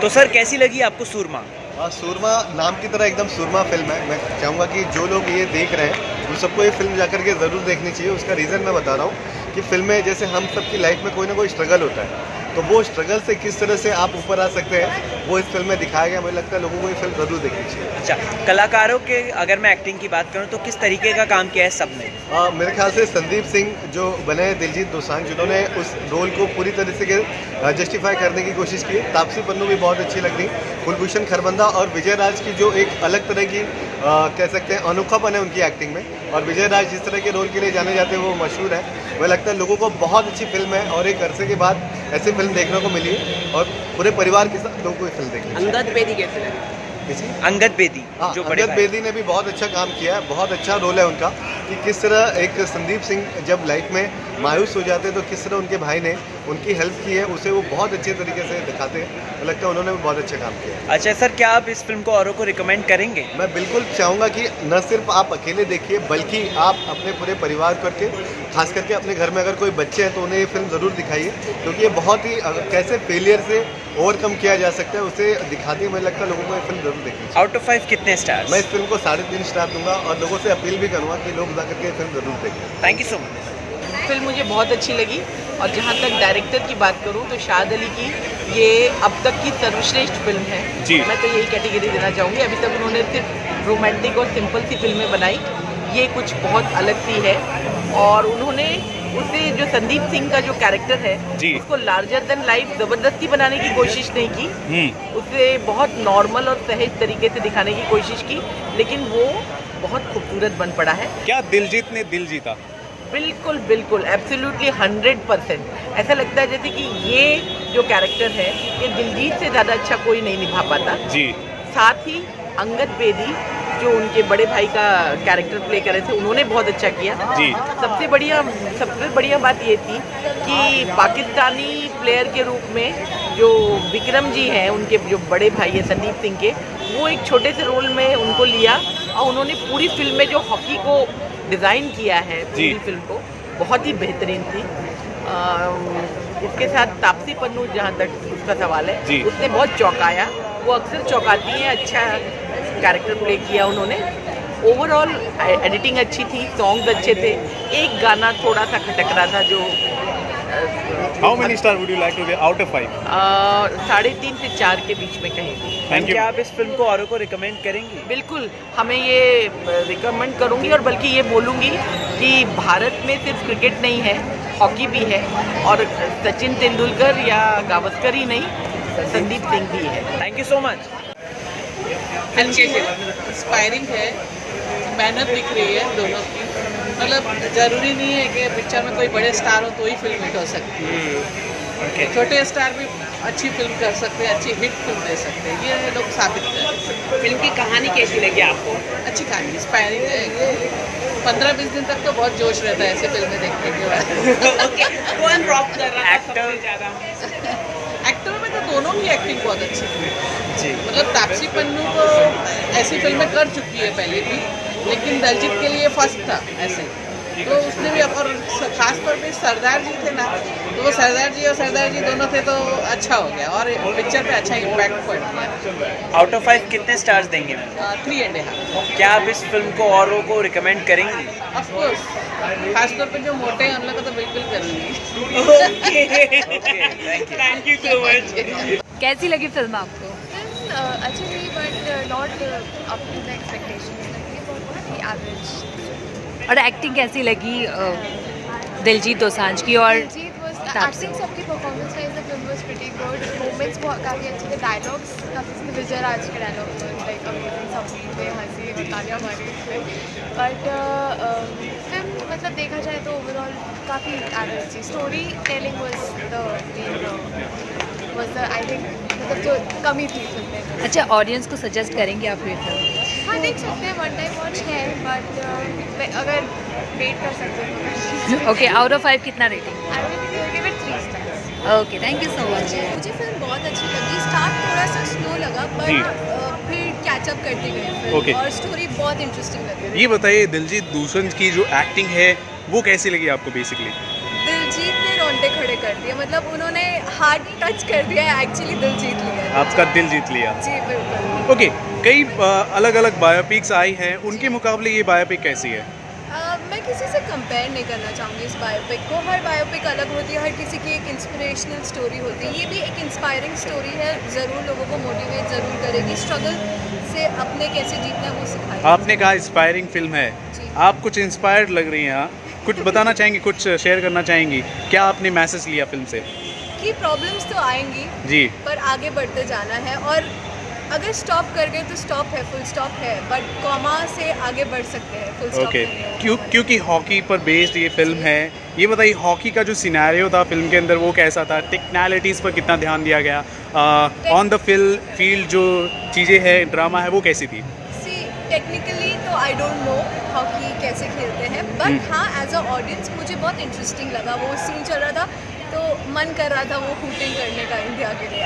तो सर, कैसी लगी आपको सूरमा? हाँ सूरमा नाम की तरह एकदम सूरमा फ़िल्म है। मैं चाहूँगा कि जो लोग ये देख रहे हैं वो सबको ये फ़िल्म जाकर के ज़रूर देखनी चाहिए। उसका रीज़न मैं बता रहा हूँ कि फ़िल्म जैसे हम सबकी लाइफ में कोई ना कोई स्ट्रगल होता है। तो वो स्ट्रगल से किस तरह से आप ऊपर आ सकते हैं वो इस फ़िल्म में दिखाया गया। मुझे लगता है लोगों को ये फ़िल्म ज़रूर देखनी चाहिए। अच्छा कलाकारों के अगर मैं एक्टिंग की बात करूँ तो किस तरीके का काम किया है सबने आ, मेरे ख्याल से संदीप सिंह जो बने दिलजीत दोसांझ जिन्होंने उस रोल को पूरी तरह से जस्टिफाई करने की कोशिश की। तापसी पन्नू भी बहुत अच्छी लग रही कुलभूषण खरबंदा और विजय राज की जो एक अलग तरह की आ, कह सकते हैं अनोखापन है उनकी एक्टिंग में। और विजय राज जिस तरह के रोल के लिए जाने जाते हैं वो मशहूर है। मुझे लगता है लोगों को बहुत अच्छी फ़िल्म है। और एक अरसे के बाद ऐसी फ़िल्म देखने को मिली है और पूरे परिवार के साथ लोगों को ये फ़िल्म देखने अंगद बेदी कैसे लगे अंगद बेदी हाँ जो बड़े अंगद। बेदी ने भी बहुत अच्छा काम किया है बहुत अच्छा रोल है उनका कि किस तरह एक संदीप सिंह जब लाइफ में मायूस हो जाते हैं तो किस तरह उनके भाई ने उनकी हेल्प की है उसे वो बहुत अच्छे तरीके से दिखाते हैं। लगता है उन्होंने भी बहुत अच्छा काम किया अच्छा सर क्या आप इस फ़िल्म को औरों को रिकमेंड करेंगे? मैं बिल्कुल चाहूँगा कि न सिर्फ़ आप अकेले देखिए बल्कि आप अपने पूरे परिवार करके खास करके अपने घर में अगर कोई बच्चे हैं तो उन्हें ये फ़िल्म ज़रूर दिखाइए क्योंकि ये बहुत ही कैसे फेलियर से ओवरकम किया जा सकता है उसे दिखाती है मुझे लगता है लोगों को ये फ़िल्म ज़रूर देखनी आउट ऑफ़ फाइव कितने स्टार मैं इस फ़िल्म को साढ़े तीन स्टार दूँगा और लोगों से अपील भी करूँगा कि लोग जाकर के फ़िल्म ज़रूर देखें। Thank you so much film मुझे बहुत अच्छी लगी और जहाँ तक डायरेक्टर की बात करूँ तो शाद अली की ये अब तक की सर्वश्रेष्ठ फ़िल्म है। जी। मैं तो यही कैटेगरी देना चाहूँगी। अभी तक उन्होंने सिर्फ़ रोमांटिक और सिंपल सी फ़िल्में बनाई। ये कुछ बहुत अलग सी है। और उन्होंने उसे जो संदीप सिंह का जो कैरेक्टर है उसको लार्जर देन लाइफ ज़बरदस्ती बनाने की कोशिश नहीं की। हम्म। उसे बहुत नॉर्मल और सहज तरीके से दिखाने की कोशिश की लेकिन वो बहुत खूबसूरत बन पड़ा है। क्या दिलजीत ने दिल जीता? बिल्कुल बिल्कुल एब्सोल्युटली हंड्रेड परसेंट ऐसा लगता है जैसे कि ये जो कैरेक्टर है ये दिलजीत से ज़्यादा अच्छा कोई नहीं निभा पाता। जी। साथ ही अंगद बेदी जो उनके बड़े भाई का कैरेक्टर प्ले करे थे उन्होंने बहुत अच्छा किया। जी। सबसे बढ़िया सबसे बढ़िया बात ये थी कि पाकिस्तानी प्लेयर के रूप में जो विक्रम जी हैं उनके जो बड़े भाई हैं संदीप सिंह के वो एक छोटे से रोल में उनको लिया और उन्होंने पूरी फ़िल्म में जो हॉकी को डिज़ाइन किया है पूरी फ़िल्म को। बहुत ही बेहतरीन थी। आ, इसके साथ तापसी पन्नू जहाँ तक उसका सवाल है उसने बहुत चौंकाया। वो अक्सर चौंकाती हैं अच्छा कैरेक्टर प्ले किया उन्होंने। ओवरऑल एडिटिंग अच्छी थी सॉन्ग्स अच्छे थे। एक गाना थोड़ा सा खटक रहा था जो how many star would you like to give out of five साढ़े तीन से चार के बीच में कहेंगे। थैंक यू क्या आप इस फ़िल्म को औरों को रिकमेंड करेंगे? बिल्कुल हमें ये रिकमेंड करूँगी और बल्कि ये बोलूँगी कि भारत में सिर्फ़ क्रिकेट नहीं है हॉकी भी है और सचिन तेंदुलकर या गावस्कर ही नहीं संदीप सिंह भी है। थैंक यू सो मच अच्छी है इंस्पायरिंग है मेहनत दिख रही है दोनों की। मतलब ज़रूरी नहीं है कि पिक्चर में कोई बड़े स्टार हो तो ही फ़िल्म हिट हो। सकती है छोटे स्टार भी अच्छी फ़िल्म कर सकते हैं अच्छी हिट फ़िल्म दे सकते हैं। ये लोग साबित कर फ़िल्म की कहानी कैसी लगी आपको? अच्छी कहानी इंस्पायरिंग है। पंद्रह बीस दिन तक तो बहुत जोश रहता है ऐसे फ़िल्में देखने के बाद। ओके कौन रॉक कर रहा था Actor- ज़्यादा। एक्टरों में तो दोनों की एक्टिंग बहुत अच्छी जी। मतलब तापसी पन्नू तो ऐसी फ़िल्में कर चुकी है पहले भी। लेकिन दलजीत के लिए फ़र्स्ट था ऐसे तो उसने भी और खास तौर पे सरदार जी थे ना तो वो सरदार जी और सरदार जी दोनों थे तो अच्छा हो गया और पिक्चर पे अच्छा इम्पैक्ट पड़ गया। आउट ऑफ़ फाइव कितने स्टार्स देंगे? थ्री एंड हाफ़ क्या आप इस फ़िल्म को औरों को रिकमेंड करेंगे? ऑफकोर्स खास तौर पे जो मोटे हैं उन लोग को तो बिल्कुल करूँगी। थैंक यू सो मच कैसी लगी फ़िल्म आपको? फ़िल्म अच्छी थी but not up to the expectations average और एक्टिंग कैसी लगी दिलजीत दोसांझ की? और। एक्टिंग सबकी performance wise the film was pretty good moments बहुत काफ़ी अच्छे थे डायलॉग्स काफ़ी विजय राज के डायलॉग्स लाइक अमेजिंग सब पे हँसी और तालियाँ मारी बट फ़िल्म मतलब देखा जाए तो ओवरऑल काफ़ी एवरेज थी। Storytelling was the was the I think मतलब जो कमी थी फ़िल्म में। अच्छा ऑडियंस को सजेस्ट करेंगे आप ये फ़िल्म हाँ देख सकते हैं वन टाइम वॉच है बट अगर वेट कर सकते हैं तो ओके आउट ऑफ़ फाइव कितना rating I will give it three stars okay thank you so much मुझे फ़िल्म बहुत अच्छी लगी। स्टार्ट थोड़ा सा स्लो लगा जी। बट फिर कैचअप करते गए Okay. और स्टोरी बहुत इंटरेस्टिंग लगी। ये बताइए दिलजीत दोसांझ की जो एक्टिंग है वो कैसी लगी आपको बेसिकली दिलजीत ने खड़े कर दिए। मतलब उन्होंने हार्ट टच कर दिया है एक्चुअली दिल जीत लिया। आपका दिल जीत लिया। जी बिल्कुल। ओके कई अलग अलग बायोपिक्स आई हैं। उनके मुकाबले ये बायोपिक कैसी है? अ, मैं किसी से कंपेयर नहीं करना चाहूँगी इस बायोपिक को। हर बायोपिक अलग होती है हर किसी की एक इंस्पिरेशनल स्टोरी होती है। ये भी एक इंस्पायरिंग स्टोरी है। ज़रूर लोगों को मोटिवेट ज़रूर करेगी। स्ट्रगल से अपने कैसे जीतना वो सिखाएगी। आपने कहा इंस्पायरिंग फ़िल्म है। आप कुछ इंस्पायर्ड लग रही हैं हाँ? कुछ बताना चाहेंगी कुछ शेयर करना चाहेंगी? क्या आपने मैसेज लिया फ़िल्म से? कि प्रॉब्लम्स तो आएँगी जी। पर आगे बढ़ते जाना है और अगर स्टॉप कर गए तो स्टॉप है फुल स्टॉप है बट कॉमा से आगे बढ़ सकते हैं फुल स्टॉप है। क्यों क्योंकि हॉकी पर बेस्ड ये फ़िल्म है। ये बताइए हॉकी का जो सिनेरियो था फ़िल्म के अंदर वो कैसा था? टेक्नैलिटीज़ पर कितना ध्यान दिया गया? ऑन द फिल फ़ील्ड जो चीज़ें हैं ड्रामा है वो कैसी थी? टेक्निकली तो आई डोंट नो हॉकी कैसे खेलते हैं। बट हाँ एज अ ऑडियंस मुझे बहुत इंटरेस्टिंग लगा। वो सीन चल रहा था तो मन कर रहा था वो हूटिंग करने का इंडिया के लिए।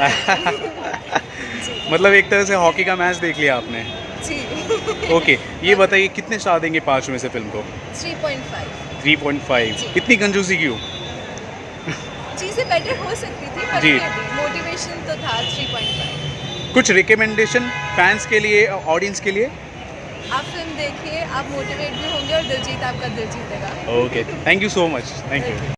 मतलब एक तरह से हॉकी का मैच देख लिया आपने। जी। ओके ये बताइए कितने स्टार देंगे पाँच में से फ़िल्म को? 3.5 3.5 इतनी कंजूसी क्यों? चीज़ें बेटर हो सकती थी पर जी। मोटिवेशन तो था 3.5 कुछ रिकमेंडेशन फैंस के लिए ऑडियंस के लिए? आप फ़िल्म देखिए, आप मोटिवेट भी होंगे और दिलजीत आपका दिल जीतेगा। Okay thank you so much thank you